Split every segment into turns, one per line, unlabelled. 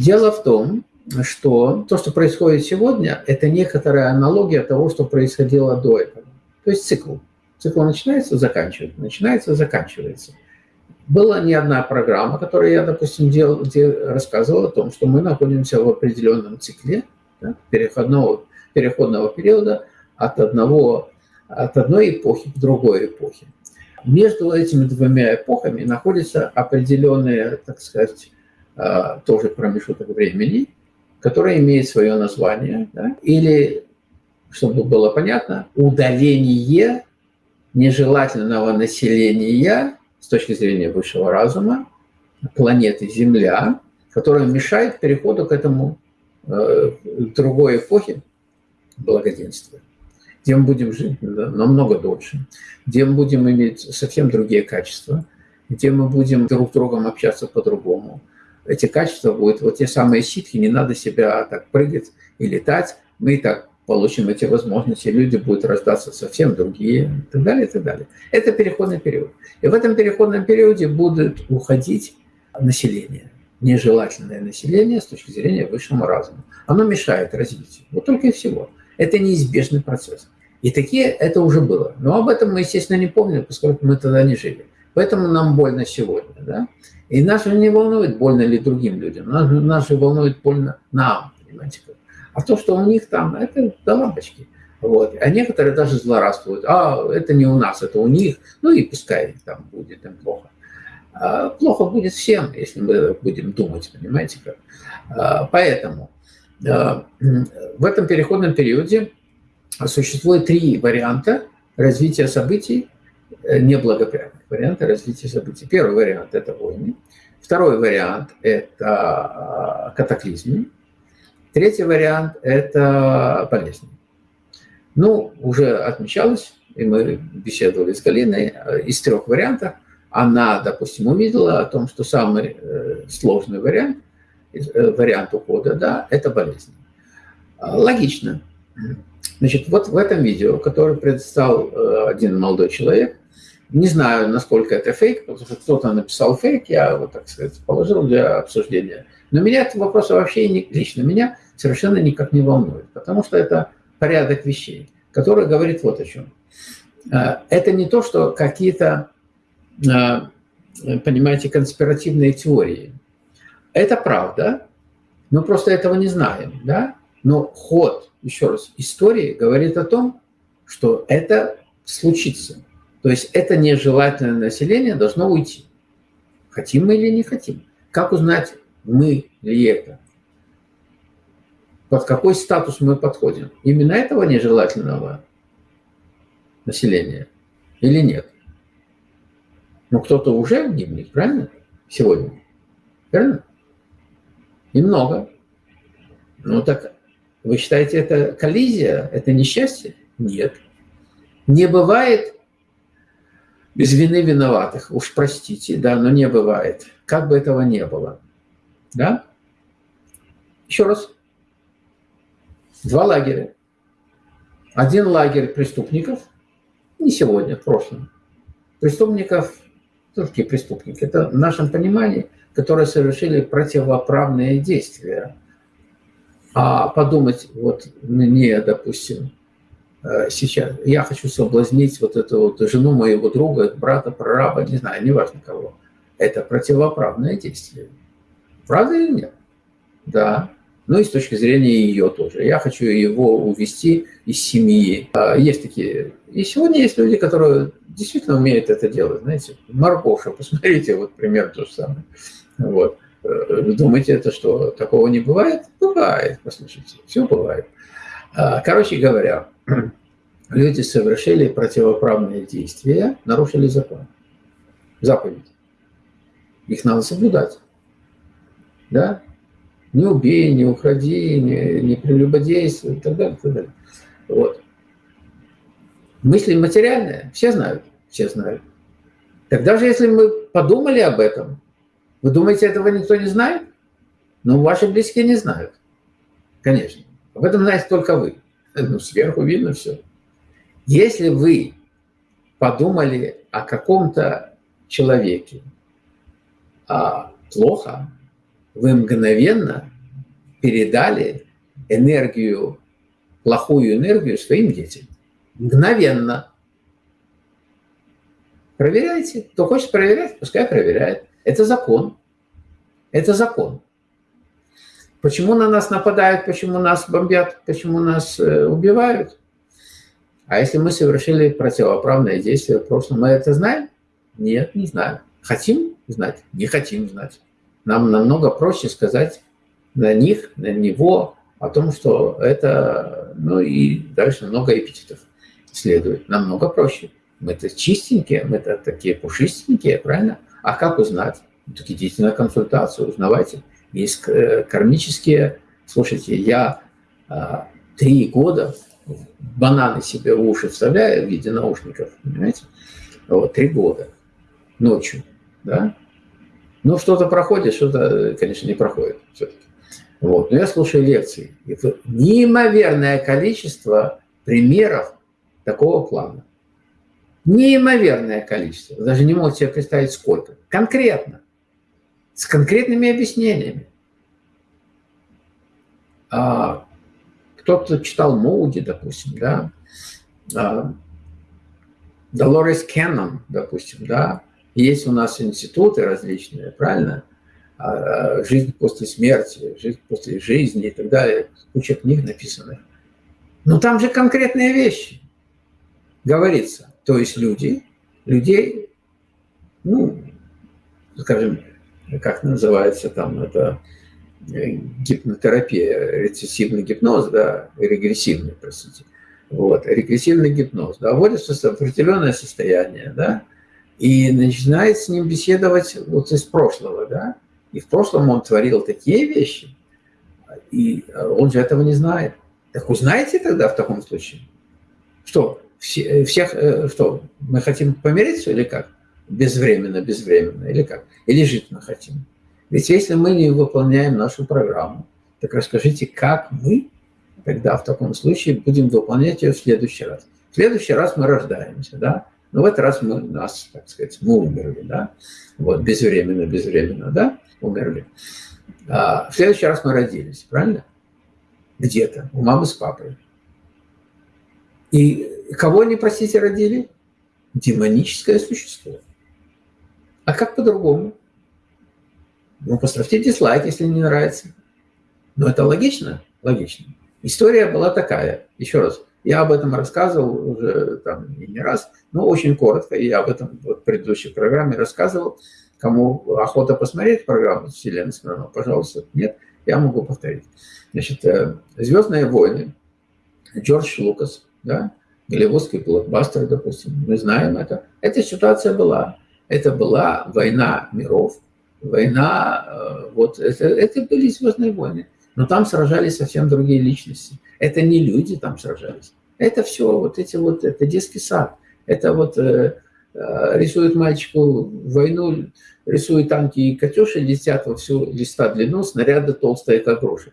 Дело в том, что то, что происходит сегодня, это некоторая аналогия того, что происходило до этого. То есть цикл. Цикл начинается, заканчивается, начинается, заканчивается. Была не одна программа, которую я, допустим, делал, где рассказывал о том, что мы находимся в определенном цикле да, переходного, переходного периода от, одного, от одной эпохи к другой эпохе. Между этими двумя эпохами находится определенный, так сказать, тоже промежуток времени, который имеет свое название, да, или, чтобы было понятно, удаление нежелательного населения с точки зрения высшего разума планеты Земля, которая мешает переходу к этому э, другой эпохе благоденствия, где мы будем жить намного дольше, где мы будем иметь совсем другие качества, где мы будем друг с другом общаться по-другому, эти качества будут, вот те самые ситхи, не надо себя так прыгать и летать, мы и так получим эти возможности, люди будут рождаться совсем другие, и так далее, и так далее. Это переходный период. И в этом переходном периоде будет уходить население, нежелательное население с точки зрения высшего разума. Оно мешает развитию. Вот только и всего. Это неизбежный процесс. И такие это уже было. Но об этом мы, естественно, не помним, поскольку мы тогда не жили. Поэтому нам больно сегодня. Да? И нас не волнует, больно ли другим людям. Нас, нас же волнует больно нам, понимаете. А то, что у них там, это до лампочки. Вот. А некоторые даже злорадствуют. А, это не у нас, это у них. Ну и пускай там будет им плохо. А, плохо будет всем, если мы будем думать, понимаете как. А, поэтому а, в этом переходном периоде существует три варианта развития событий неблагоприятных варианта развития событий. Первый вариант – это войны. Второй вариант – это а, катаклизмы. Третий вариант – это болезни. Ну, уже отмечалось, и мы беседовали с Галиной, э, из трех вариантов она, допустим, увидела о том, что самый э, сложный вариант, вариант ухода, да, это болезнь. Логично. Значит, вот в этом видео, которое предоставил один молодой человек, не знаю, насколько это фейк, потому что кто-то написал фейк, я вот, так сказать, положил для обсуждения. Но меня этот вопрос вообще не, лично меня совершенно никак не волнует, потому что это порядок вещей, который говорит вот о чем. А, это не то, что какие-то, а, понимаете, конспиративные теории. Это правда, мы просто этого не знаем, да? Но ход, еще раз, истории говорит о том, что это случится. То есть это нежелательное население должно уйти. Хотим мы или не хотим. Как узнать, мы ли это? Под какой статус мы подходим? Именно этого нежелательного населения или нет? Но кто-то уже гибнет, правильно? Сегодня. Правильно? И много. Ну так вы считаете, это коллизия, это несчастье? Нет. Не бывает без вины виноватых. Уж простите, да, но не бывает. Как бы этого не было. Да? Еще раз. Два лагеря. Один лагерь преступников, не сегодня, в прошлом. Преступников, все-таки преступники, это в нашем понимании, которые совершили противоправные действия. А подумать, вот мне, допустим, сейчас я хочу соблазнить вот эту вот жену моего друга, брата, прораба, не знаю, неважно кого. Это противоправное действие. Правда или нет? Да. Ну и с точки зрения ее тоже. Я хочу его увести из семьи. А, есть такие... И сегодня есть люди, которые действительно умеют это делать. Знаете, Маркоша, посмотрите, вот пример то же самое. Вот. Э, думаете, это что, такого не бывает? Бывает, послушайте, все бывает. А, короче говоря, люди совершили противоправные действия, нарушили закон, заповедь. Их надо соблюдать. Да? Не убей, не уходи, не, не прелюбодействуй и так далее, и так далее. Вот. Мысли материальные, все знают, все знают. Так даже если мы подумали об этом, вы думаете, этого никто не знает? Ну, ваши близкие не знают, конечно. Об этом знаете только вы. Ну, сверху видно все. Если вы подумали о каком-то человеке а, плохо, вы мгновенно передали энергию, плохую энергию своим детям. Мгновенно. Проверяйте. Кто хочет проверять, пускай проверяет. Это закон. Это закон. Почему на нас нападают, почему нас бомбят, почему нас э, убивают? А если мы совершили противоправное действие в прошлом, мы это знаем? Нет, не знаем. Хотим знать? Не хотим знать. Нам намного проще сказать на них, на него, о том, что это, ну и дальше много эпитетов следует. Намного проще. Мы-то чистенькие, мы-то такие пушистенькие, правильно? А как узнать? Так идите на консультацию, узнавайте. Есть э, кармические... Слушайте, я а, три года бананы себе в уши вставляю в виде наушников, понимаете? Вот, три года ночью, да? Ну, что-то проходит, что-то, конечно, не проходит все-таки. Вот. Но я слушаю лекции. Это неимоверное количество примеров такого плана. Неимоверное количество. даже не можете себе представить, сколько. Конкретно. С конкретными объяснениями. А, кто-то читал Моуди, допустим, да. А, Долорес Кеннон, допустим, да. Есть у нас институты различные, правильно? А, жизнь после смерти, жизнь после жизни и так далее. Куча книг написанных. Но там же конкретные вещи говорится. То есть люди, людей, ну, скажем, как называется там, это э, гипнотерапия, рецессивный гипноз, да, регрессивный, простите. Вот, регрессивный гипноз, да, вводится в определенное состояние, да, и начинает с ним беседовать вот из прошлого, да, и в прошлом он творил такие вещи, и он же этого не знает. Так узнайте тогда в таком случае. Что, все, всех, э, что, мы хотим помириться или как? Безвременно, безвременно, или как? Или жить мы хотим? Ведь если мы не выполняем нашу программу, так расскажите, как мы тогда в таком случае будем выполнять ее в следующий раз. В следующий раз мы рождаемся, да? Но в этот раз мы, нас, так сказать, мы умерли, да? Вот, безвременно, безвременно, да? умерли. А в следующий раз мы родились, правильно? Где-то, у мамы с папой. И кого они, простите, родили? Демоническое существо. А как по-другому? Ну, поставьте дизлайк, если не нравится. Но это логично? Логично. История была такая. Еще раз, я об этом рассказывал уже там не раз, но очень коротко. Я об этом вот в предыдущей программе рассказывал. Кому охота посмотреть программу Вселенной Смирнова, пожалуйста. Нет, я могу повторить. Значит, э, «Звездные войны», Джордж Лукас, да, голливудский блокбастер, допустим, мы знаем это. Эта ситуация была. Это была война миров, война, э, вот, это, это были «Звездные войны». Но там сражались совсем другие личности. Это не люди там сражались. Это все, вот эти вот, это детский сад. Это вот э, Э, рисует мальчику войну, рисует танки и «Катюши», летят во всю листа длину, снаряды толстые, как груши.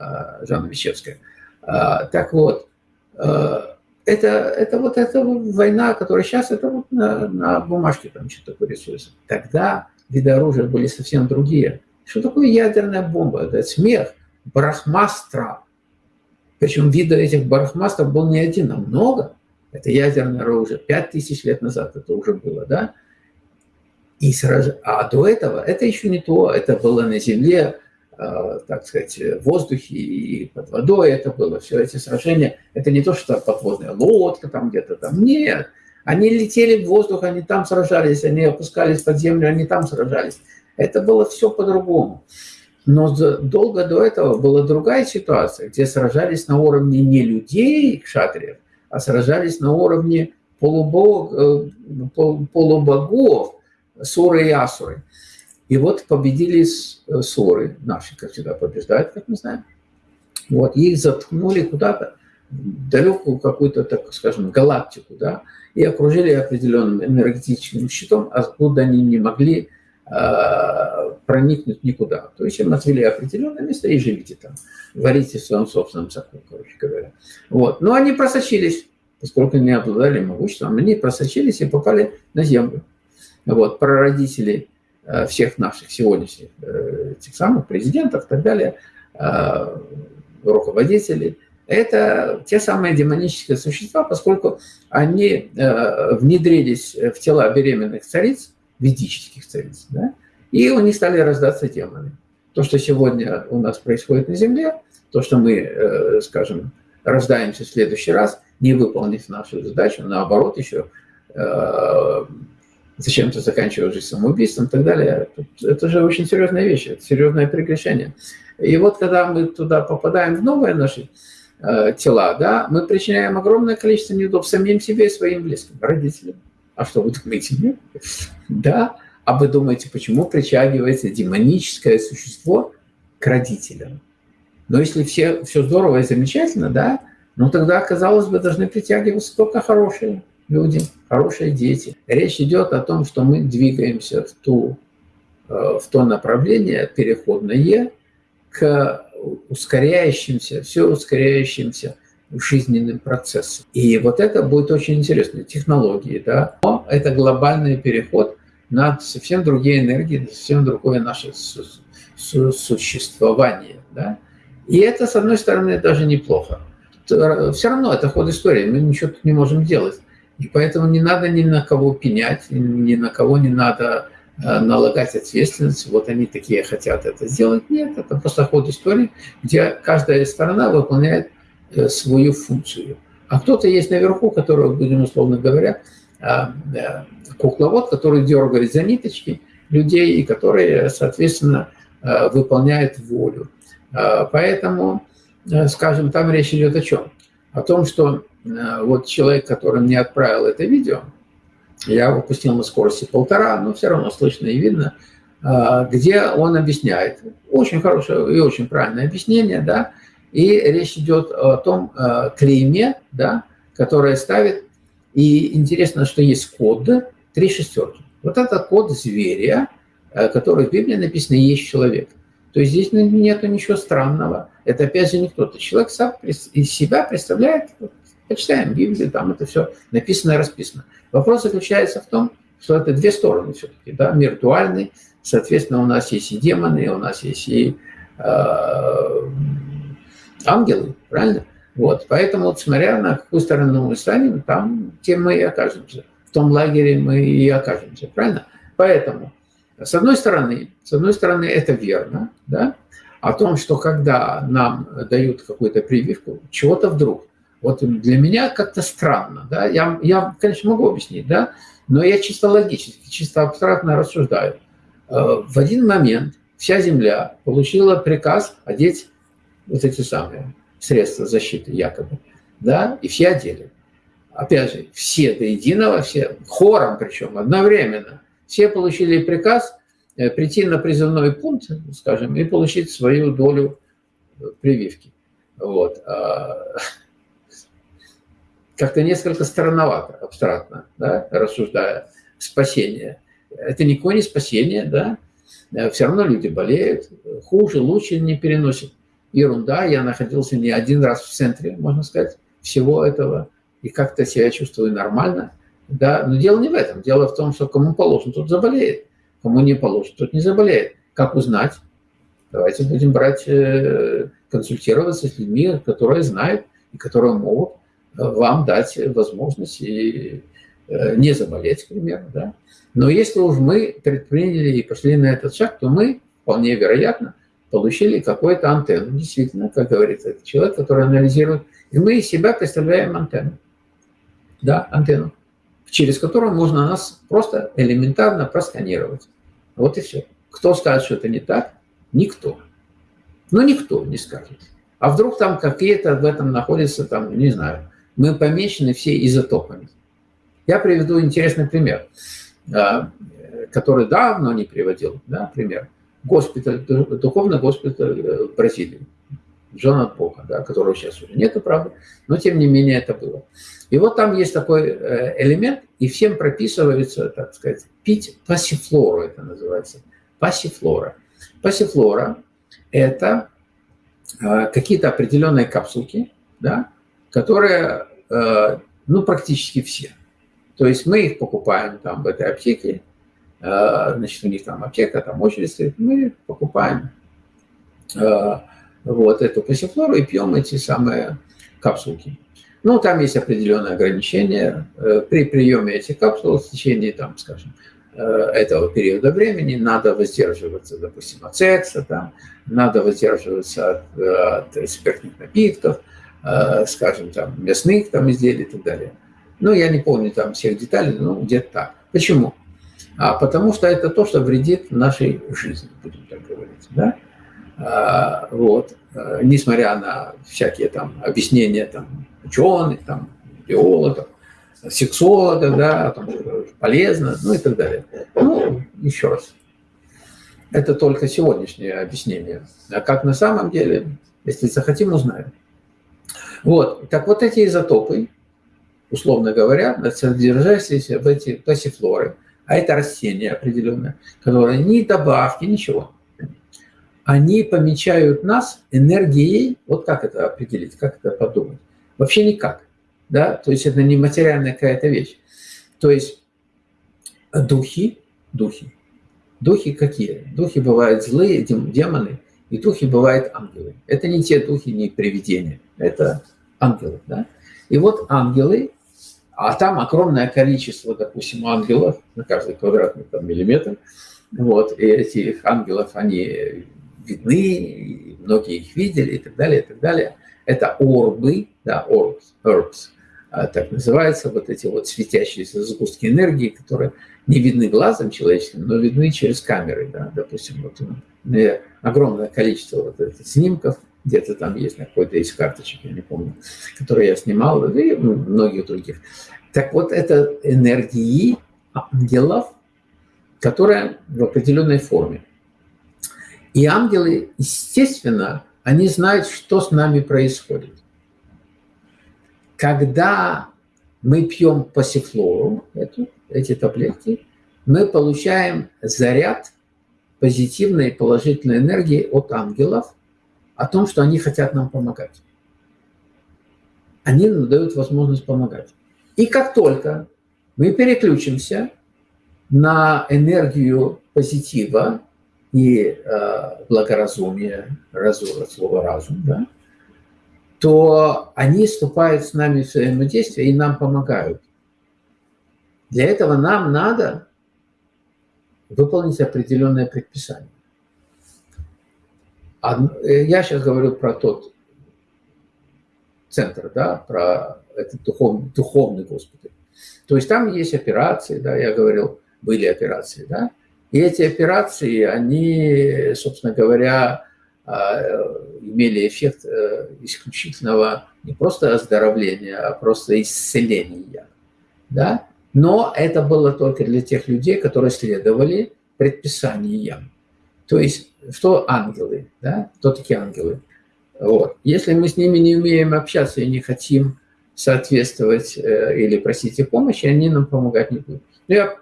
Э, Жанна Вещевская. Э, так вот, это, это вот эта война, которая сейчас, это вот на, на бумажке там что-то такое рисуется. Тогда виды оружия были совсем другие. Что такое ядерная бомба? Это смех, барахмастра. Причем вида этих барахмастров был не один, а много. Это ядерное оружие. Пять тысяч лет назад это уже было, да? И сразу, а до этого это еще не то, это было на земле, так сказать, в воздухе и под водой это было, все эти сражения. Это не то, что подводная лодка там где-то там, нет. Они летели в воздух, они там сражались, они опускались под землю, они там сражались. Это было все по-другому. Но долго до этого была другая ситуация, где сражались на уровне не людей, шатриев, а сражались на уровне полубог, э, полубогов, Суры и Асуры. И вот победили э, Суры, наши, как всегда, побеждают, как мы знаем. Вот, их заткнули куда-то, далекую какую-то, так скажем, галактику, да, и окружили определенным энергетическим щитом, откуда они не могли э, проникнуть никуда. То есть им отвели определенное место и живите там, варите в своем собственном соку, короче говоря. Вот. Но они просочились, поскольку не обладали могуществом, они просочились и попали на землю. Вот, прародители всех наших сегодняшних тех самых президентов и так далее, руководителей, это те самые демонические существа, поскольку они внедрились в тела беременных цариц, ведических цариц, да, и у них стали рождаться демоны. То, что сегодня у нас происходит на Земле, то, что мы, скажем, рождаемся в следующий раз, не выполнив нашу задачу, наоборот, еще э, зачем-то заканчивая жизнь самоубийством и так далее. Это же очень серьезная вещь, это серьезное прегрешение. И вот когда мы туда попадаем в новые наши э, тела, да, мы причиняем огромное количество неудобств самим себе и своим близким, родителям. А что вы думаете? Нет? Да. А вы думаете, почему притягивается демоническое существо к родителям? Но если все, все здорово и замечательно, да, ну тогда, казалось бы, должны притягиваться только хорошие люди, хорошие дети. Речь идет о том, что мы двигаемся в, ту, э, в то направление переходное к ускоряющимся, все ускоряющимся жизненным процессам. И вот это будет очень интересно. Технологии, да, но это глобальный переход на совсем другие энергии, совсем другое наше существование, да. И это, с одной стороны, даже неплохо. Все равно это ход истории, мы ничего тут не можем делать. И поэтому не надо ни на кого пенять, ни на кого не надо э, налагать ответственность, вот они такие хотят это сделать. Нет, это просто ход истории, где каждая сторона выполняет э, свою функцию. А кто-то есть наверху, который, будем условно говоря, э, кукловод, который дергает за ниточки людей, и которые, соответственно, выполняет волю. Поэтому, скажем, там речь идет о чем? О том, что э, вот человек, который мне отправил это видео, я выпустил на скорости полтора, но все равно слышно и видно, а, где он объясняет. Очень хорошее и очень правильное объяснение, да, и речь идет о том э, клейме, да, которое ставит, и интересно, что есть код, три шестерки. Вот это код зверя, который в Библии написано «есть человек» то есть здесь нету ничего странного. Это опять же не кто-то. Человек сам из себя представляет, почитаем Библию, там это все написано и расписано. Вопрос заключается в том, что это две стороны все-таки, да, мир дуальный, соответственно, у нас есть и демоны, у нас есть и э, ангелы, правильно? Вот, поэтому, вот, смотря на какую сторону мы станем, там, тем мы и окажемся. В том лагере мы и окажемся, правильно? Поэтому с одной стороны, с одной стороны, это верно, да, о том, что когда нам дают какую-то прививку, чего-то вдруг, вот для меня как-то странно, да, я, я, конечно, могу объяснить, да, но я чисто логически, чисто абстрактно рассуждаю. Э, в один момент вся Земля получила приказ одеть вот эти самые средства защиты якобы, да, и все одели. Опять же, все до единого, все хором причем одновременно – все получили приказ э, прийти на призывной пункт, скажем, и получить свою долю э, прививки. Вот. А, как-то несколько странновато, абстрактно, да, рассуждая. Спасение. Это никакое не спасение, да. Э, Все равно люди болеют, хуже, лучше не переносят. Ерунда, я находился не один раз в центре, можно сказать, всего этого, и как-то себя чувствую нормально. Да? Но дело не в этом. Дело в том, что кому положено, тот заболеет. Кому не положено, тот не заболеет. Как узнать? Давайте будем брать, э, консультироваться с людьми, которые знают и которые могут э, вам дать возможность и э, не заболеть, к примеру. Да? Но если уж мы предприняли и пошли на этот шаг, то мы, вполне вероятно, получили какую-то антенну. Действительно, как говорится, это человек, который анализирует. И мы из себя представляем антенну. Да, антенну через которую можно нас просто элементарно просканировать. Вот и все. Кто скажет, что это не так? Никто. Ну, никто не скажет. А вдруг там какие-то в этом находятся, там, не знаю, мы помечены все изотопами. Я приведу интересный пример, а, который давно не приводил, да, пример. Госпиталь, духовный госпиталь э, Бразилии. Джона Бога, да, которого сейчас уже нету, правда, но тем не менее это было. И вот там есть такой э, элемент, и всем прописывается, так сказать, пить пассифлору, это называется, пассифлора. Пассифлора – это э, какие-то определенные капсулки, да, которые, э, ну, практически все. То есть мы их покупаем там в этой аптеке, значит, у них там аптека, там очередь стоит, мы покупаем вот эту пассифлору и пьем эти самые капсулки. Ну, там есть определенные ограничения. При приеме этих капсул в течение, там, скажем, этого периода времени надо воздерживаться, допустим, от секса, там, надо воздерживаться от, от спиртных напитков, Э, скажем, там, мясных там, изделий и так далее. Ну, я не помню там всех деталей, но где-то так. Почему? А потому что это то, что вредит нашей жизни, будем так говорить. Да? А, вот. Э, несмотря на всякие там объяснения там, ученых, там, биологов, сексологов, да, там, полезно, ну и так далее. Ну, еще раз. Это только сегодняшнее объяснение. А как на самом деле, если захотим, узнаем. Вот. Так вот эти изотопы, условно говоря, содержащиеся в эти пассифлоры, а это растения определенные, которые ни добавки, ничего, они помечают нас энергией, вот как это определить, как это подумать? Вообще никак, да, то есть это не материальная какая-то вещь. То есть духи, духи, духи какие? Духи бывают злые, демоны, и духи бывают ангелы. Это не те духи, не привидения, это ангелов. Да? И вот ангелы, а там огромное количество, допустим, ангелов на каждый квадратный там, миллиметр. Вот, и этих ангелов, они видны, многие их видели и так далее, и так далее. Это орбы, да, orbs, orbs, а, так называется, вот эти вот светящиеся сгустки энергии, которые не видны глазом человеческим, но видны через камеры, да, допустим, вот огромное количество вот этих снимков – где-то там есть, на какой-то из карточек, я не помню, которые я снимал, и многих других. Так вот, это энергии ангелов, которые в определенной форме. И ангелы, естественно, они знают, что с нами происходит. Когда мы пьем пассифлору, эти таблетки, мы получаем заряд позитивной положительной энергии от ангелов – о том, что они хотят нам помогать. Они нам дают возможность помогать. И как только мы переключимся на энергию позитива и э, благоразумия, разум, слово разум, да, то они вступают с нами в взаимодействие и нам помогают. Для этого нам надо выполнить определенное предписание. Э, я сейчас говорю про тот центр, да, про этот духовный, духовный госпиталь. То есть там есть операции, да, я говорил, были операции, да, и эти операции, они, собственно говоря, а, имели эффект э, исключительного не просто оздоровления, а просто исцеления, да, но это было только для тех людей, которые следовали предписаниям. То есть что ангелы, да? Кто такие ангелы? Вот. Если мы с ними не умеем общаться и не хотим соответствовать э, или просить их помощи, они нам помогать не будут. Я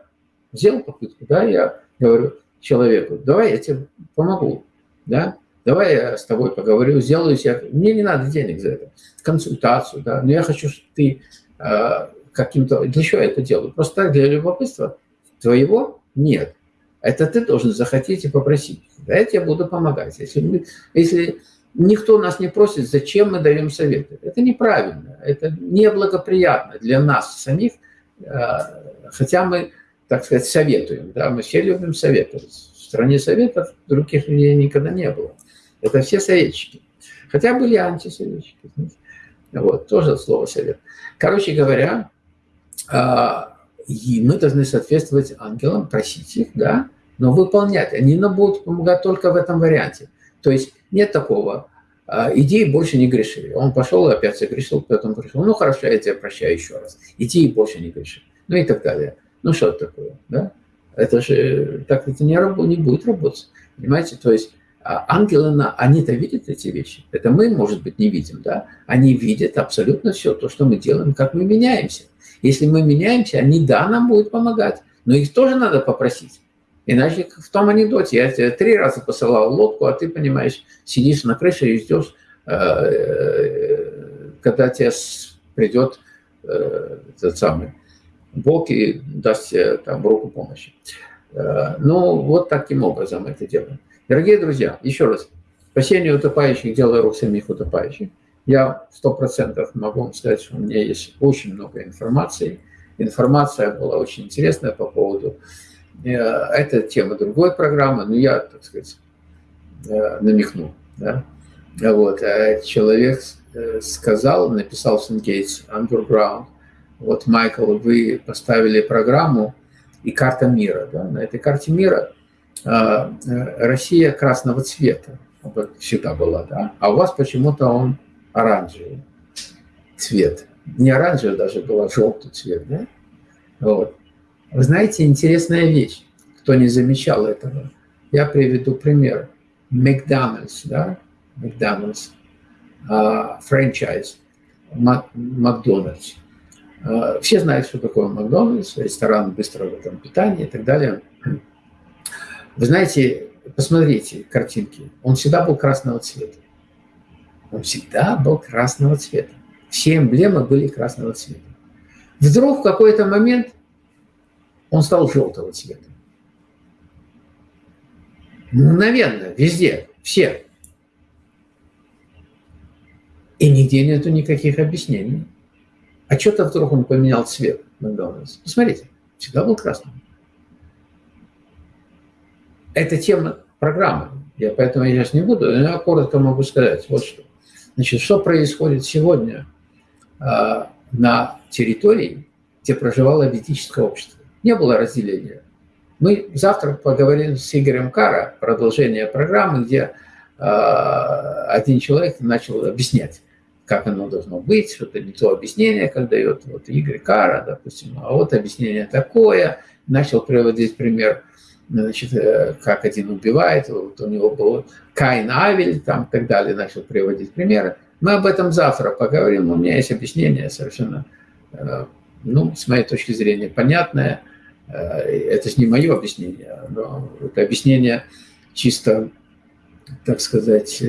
сделал попытку, да, я говорю человеку, давай я тебе помогу, да, давай я с тобой поговорю, сделаю себе, мне не надо денег за это, консультацию, да, но я хочу, чтобы ты э, каким-то, для чего я это делаю? Просто так, для любопытства твоего нет. Это ты должен захотеть и попросить. Да, я тебе буду помогать. Если, мы, если никто нас не просит, зачем мы даем советы? Это неправильно, это неблагоприятно для нас самих, а, хотя мы, так сказать, советуем. Да? Мы все любим советовать. В стране советов других людей никогда не было. Это все советчики. Хотя были антисоветчики. Вот, тоже слово совет. Короче говоря, а, и мы должны соответствовать ангелам, просить их, да, но выполнять. Они нам будут помогать только в этом варианте. То есть нет такого, а, иди и больше не греши. Он пошел и опять согрешил, потом пришел. Ну хорошо, я тебя прощаю еще раз. Иди и больше не греши. Ну и так далее. Ну что такое, да? Это же так это не, раб, не будет работать. Понимаете? То есть а, ангелы, они-то видят эти вещи. Это мы, может быть, не видим, да? Они видят абсолютно все, то, что мы делаем, как мы меняемся. Если мы меняемся, они, да, нам будут помогать, но их тоже надо попросить. Иначе в том анекдоте я тебе три раза посылал лодку, а ты, понимаешь, сидишь на крыше и ждешь, э, э, когда тебе придет э, этот самый Бог и даст там руку помощи. Э, ну, вот таким образом это делаем. Дорогие друзья, еще раз, спасение утопающих – дело рук самих утопающих. Я сто процентов могу вам сказать, что у меня есть очень много информации. Информация была очень интересная по поводу... Э, это тема другой программы, но я, так сказать, э, намекнул. Да? Вот. Человек сказал, написал в Сенгейтс Underground, вот, Майкл, вы поставили программу и карта мира. Да? На этой карте мира а, э, Россия красного цвета всегда была, да? а у вас почему-то он оранжевый цвет. Не оранжевый даже был, а желтый цвет. Да? Вот. Вы знаете, интересная вещь, кто не замечал этого. Я приведу пример. Макдональдс, да, Макдональдс, франчайз, Макдональдс. А, все знают, что такое Макдональдс, ресторан быстрого там, питания и так далее. Вы знаете, посмотрите картинки. Он всегда был красного цвета. Он всегда был красного цвета. Все эмблемы были красного цвета. Вдруг в какой-то момент он стал желтого цвета. Мгновенно, везде, все. И нигде нету никаких объяснений. А что-то вдруг он поменял цвет Макдональдс. Посмотрите, всегда был красным. Это тема программы. Я поэтому я сейчас не буду, но я коротко могу сказать вот что. Значит, что происходит сегодня э, на территории, где проживало ведическое общество? Не было разделения. Мы завтра поговорим с Игорем Кара, продолжение программы, где э, один человек начал объяснять как оно должно быть, что-то не то объяснение, как дает вот Игорь Кара, допустим, а вот объяснение такое, начал приводить пример, значит, э, как один убивает, вот у него был Каин Авель, там, и так далее, начал приводить примеры. Мы об этом завтра поговорим, у меня есть объяснение совершенно, э, ну, с моей точки зрения, понятное, э, это же не мое объяснение, но это объяснение чисто, так сказать,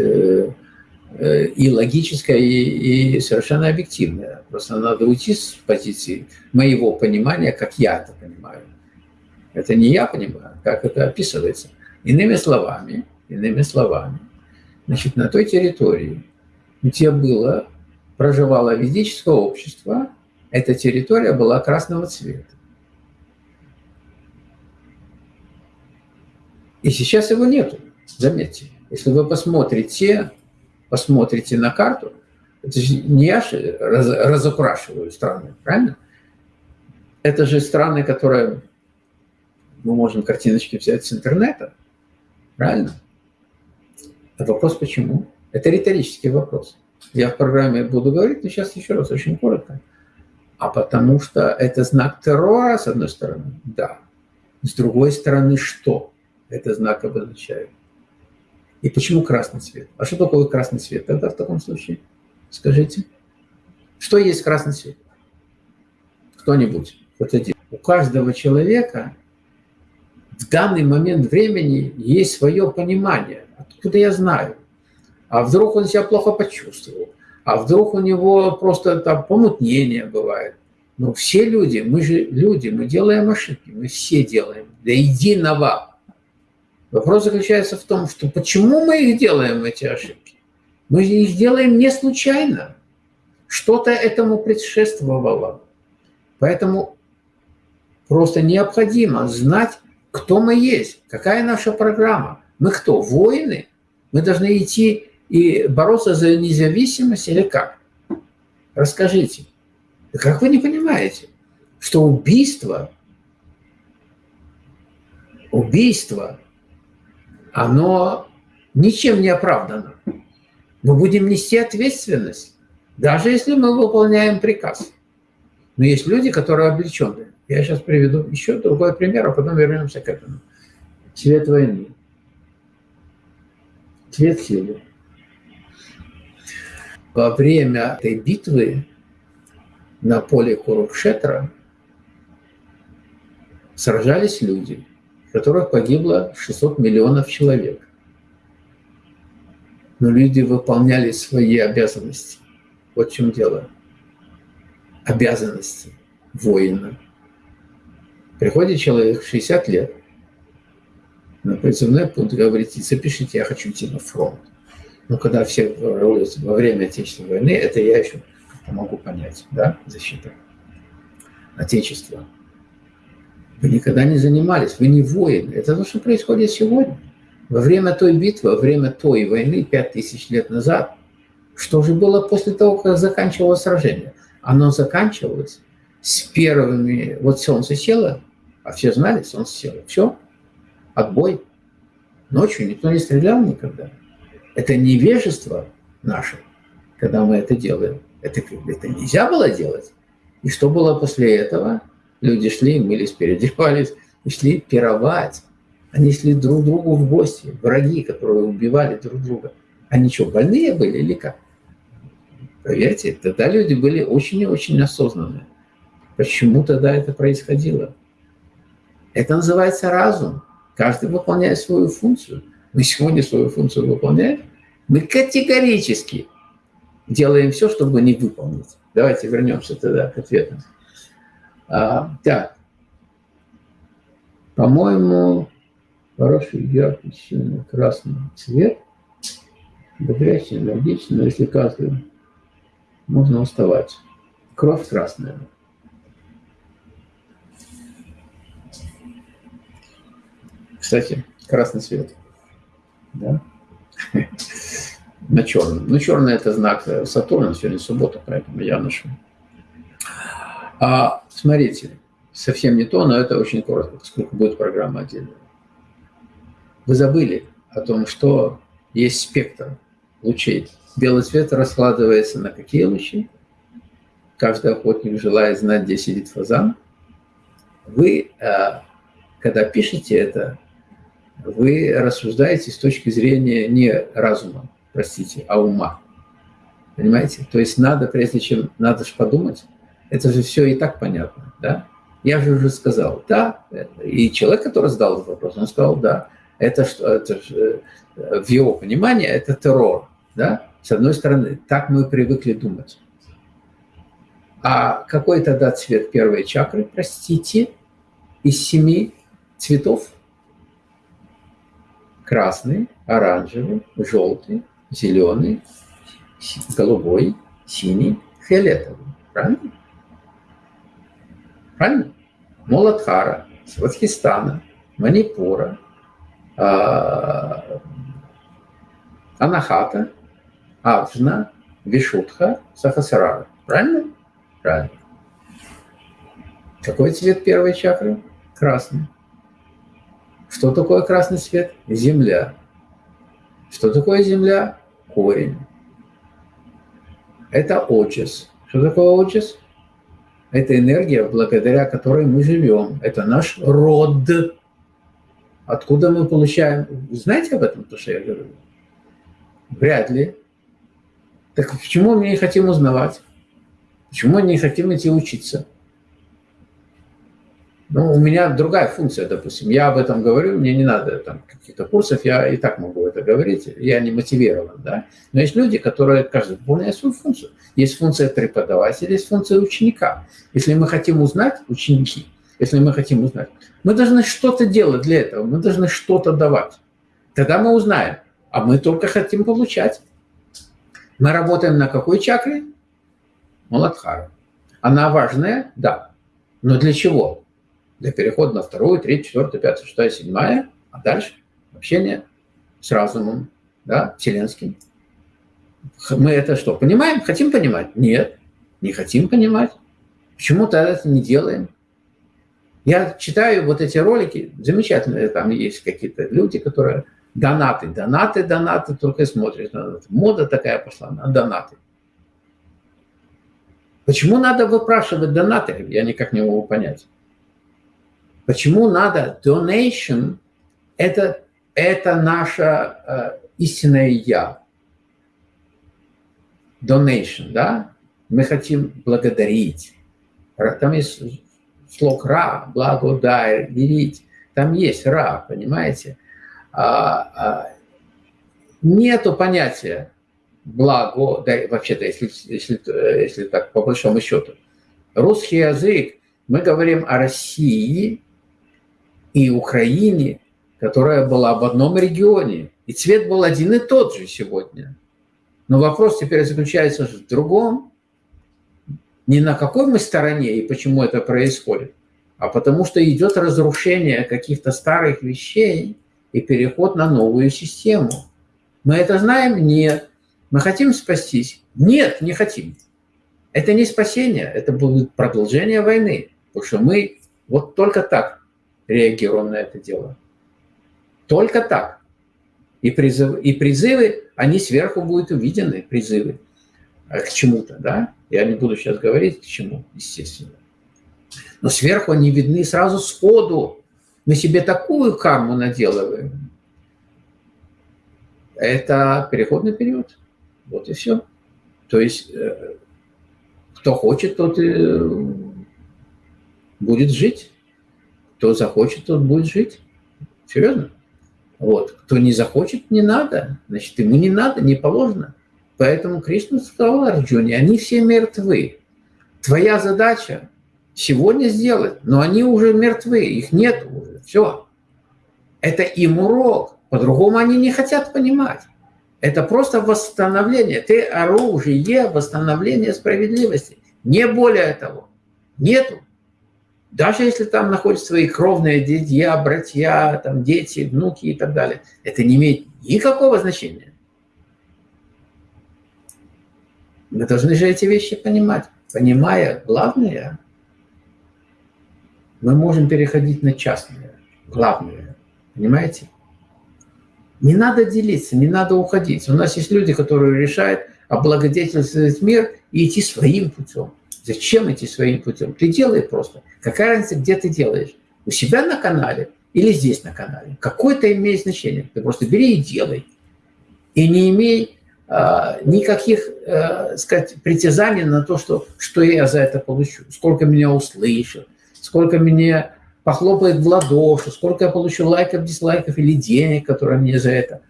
и логическое, и, и совершенно объективное. Просто надо уйти с позиции моего понимания, как я это понимаю. Это не я понимаю, как это описывается. Иными словами, иными словами, значит, на той территории, где было, проживало ведическое общество, эта территория была красного цвета. И сейчас его нету, заметьте. Если вы посмотрите посмотрите на карту, это же не я же раз, разукрашиваю страны, правильно? Это же страны, которые мы можем картиночки взять с интернета, правильно? А вопрос почему? Это риторический вопрос. Я в программе буду говорить, но сейчас еще раз, очень коротко. А потому что это знак террора, с одной стороны, да. С другой стороны, что это знак обозначает? И почему красный цвет? А что такое красный цвет тогда в таком случае? Скажите. Что есть красный цвет? Кто-нибудь? Вот один. У каждого человека в данный момент времени есть свое понимание. Откуда я знаю? А вдруг он себя плохо почувствовал? А вдруг у него просто там помутнение бывает? Но все люди, мы же люди, мы делаем ошибки, мы все делаем до единого. Вопрос заключается в том, что почему мы их делаем, эти ошибки? Мы их делаем не случайно. Что-то этому предшествовало. Поэтому просто необходимо знать, кто мы есть, какая наша программа. Мы кто, воины? Мы должны идти и бороться за независимость или как? Расскажите. Как вы не понимаете, что убийство, убийство оно ничем не оправдано. Мы будем нести ответственность, даже если мы выполняем приказ. Но есть люди, которые облечены. Я сейчас приведу еще другой пример, а потом вернемся к этому. Цвет войны. Цвет силы. Во время этой битвы на поле Курукшетра сражались люди – которых погибло 600 миллионов человек. Но люди выполняли свои обязанности. Вот в чем дело. Обязанности воина. Приходит человек в 60 лет, на призывной пункт, говорите, запишите, я хочу идти на фронт. Но когда все ролятся во время Отечественной войны, это я еще могу понять, да, защита Отечества. Вы никогда не занимались, вы не воины. Это то, что происходит сегодня. Во время той битвы, во время той войны, пять тысяч лет назад, что же было после того, как заканчивалось сражение? Оно заканчивалось с первыми... Вот солнце село, а все знали, солнце село. Все, отбой. Ночью никто не стрелял никогда. Это невежество наше, когда мы это делаем. Это, это нельзя было делать. И что было после этого? Люди шли, мылись, переодевались, и шли пировать. Они шли друг другу в гости. Враги, которые убивали друг друга. Они что, больные были или как? Поверьте, тогда люди были очень и очень осознанные. Почему тогда это происходило? Это называется разум. Каждый выполняет свою функцию. Мы сегодня свою функцию выполняем. Мы категорически делаем все, чтобы не выполнить. Давайте вернемся тогда к ответам. А, так. По-моему, хороший, яркий, сильный красный цвет. Бодрящий, энергичный, но если каждый, можно уставать. Кровь красная. Кстати, красный цвет. Да? На черном. Ну, черный – это знак Сатурна, сегодня суббота, поэтому я ношу. А, смотрите, совсем не то, но это очень коротко, поскольку будет программа отдельная. Вы забыли о том, что есть спектр лучей. Белый цвет раскладывается на какие лучи? Каждый охотник желает знать, где сидит фазан. Вы, а, когда пишете это, вы рассуждаете с точки зрения не разума, простите, а ума. Понимаете? То есть надо, прежде чем, надо же подумать, это же все и так понятно, да? Я же уже сказал, да. И человек, который задал этот вопрос, он сказал, да. Это, что, это в его понимании это террор, да? С одной стороны, так мы привыкли думать. А какой тогда цвет первой чакры, простите, из семи цветов? Красный, оранжевый, желтый, зеленый, голубой, синий, фиолетовый. Правильно? Правильно? Муладхара, Сватхистана, Манипура, а, Анахата, Аджна, Вишутха, Сахасрара. Правильно? Правильно. Какой цвет первой чакры? Красный. Что такое красный цвет? Земля. Что такое земля? Корень. Это очес. Что такое очес? Это энергия, благодаря которой мы живем. Это наш род. Откуда мы получаем... Знаете об этом, то, что я говорю? Вряд ли. Так почему мы не хотим узнавать? Почему мы не хотим идти учиться? Ну, у меня другая функция, допустим. Я об этом говорю, мне не надо там каких-то курсов, я и так могу это говорить, я не мотивирован, да. Но есть люди, которые каждый выполняет свою функцию. Есть функция преподавателя, есть функция ученика. Если мы хотим узнать, ученики, если мы хотим узнать, мы должны что-то делать для этого, мы должны что-то давать. Тогда мы узнаем, а мы только хотим получать. Мы работаем на какой чакре? Маладхара. Она важная? Да. Но для чего? Для перехода на вторую, третью, четвертую, пятую, шестая, седьмая, а дальше общение с разумом, да, вселенским. Мы это что, понимаем? Хотим понимать? Нет, не хотим понимать. Почему тогда это не делаем? Я читаю вот эти ролики, замечательные, там есть какие-то люди, которые донаты, донаты, донаты, только смотрят. Мода такая пошла на донаты. Почему надо выпрашивать донаты? Я никак не могу понять. Почему надо donation? Это, это наше э, истинное «я». Donation, да? Мы хотим благодарить. Там есть слог «ра», благодарить. Там есть «ра», понимаете? А, а, нету понятия благо, да, вообще-то, если, если, если так по большому счету. Русский язык, мы говорим о России, и Украине которая была в одном регионе, и цвет был один и тот же сегодня. Но вопрос теперь заключается в другом. Не на какой мы стороне и почему это происходит, а потому что идет разрушение каких-то старых вещей и переход на новую систему. Мы это знаем? Нет. Мы хотим спастись? Нет, не хотим. Это не спасение, это будет продолжение войны. Потому что мы вот только так реагируем на это дело. Только так. И, призыв, и призывы, они сверху будут увидены, призывы э, к чему-то, да? Я не буду сейчас говорить, к чему, естественно. Но сверху они видны сразу сходу. Мы себе такую карму наделываем. Это переходный период. Вот и все. То есть э, кто хочет, тот и будет жить. Кто захочет, тот будет жить. Серьезно. Вот. Кто не захочет, не надо. Значит, ему не надо, не положено. Поэтому Кришна сказал Арджуне, они все мертвы. Твоя задача сегодня сделать, но они уже мертвы, их нет уже. Все. Это им урок. По-другому они не хотят понимать. Это просто восстановление. Ты оружие восстановления справедливости. Не более того. Нету. Даже если там находятся свои кровные дядья, братья, там, дети, внуки и так далее. Это не имеет никакого значения. Мы должны же эти вещи понимать. Понимая главное, мы можем переходить на частное. Главное. Понимаете? Не надо делиться, не надо уходить. У нас есть люди, которые решают облагодетельствовать мир и идти своим путем. Зачем идти своим путем? Ты делай просто. Какая разница, где ты делаешь? У себя на канале или здесь на канале? Какое-то имеет значение. Ты просто бери и делай. И не имей а, никаких, а, сказать, притязаний на то, что, что я за это получу. Сколько меня услышат, сколько меня похлопает в ладоши, сколько я получу лайков, дизлайков или денег, которые мне за это.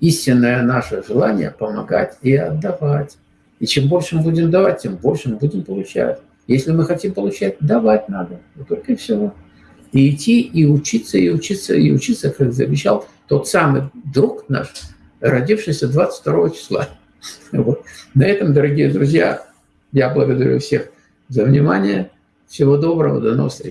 Истинное наше желание помогать и отдавать. И чем больше мы будем давать, тем больше мы будем получать. Если мы хотим получать, давать надо. Вот только и всего. И идти, и учиться, и учиться, и учиться, как завещал тот самый друг наш, родившийся 22 числа. Вот. На этом, дорогие друзья, я благодарю всех за внимание. Всего доброго, до новых встреч.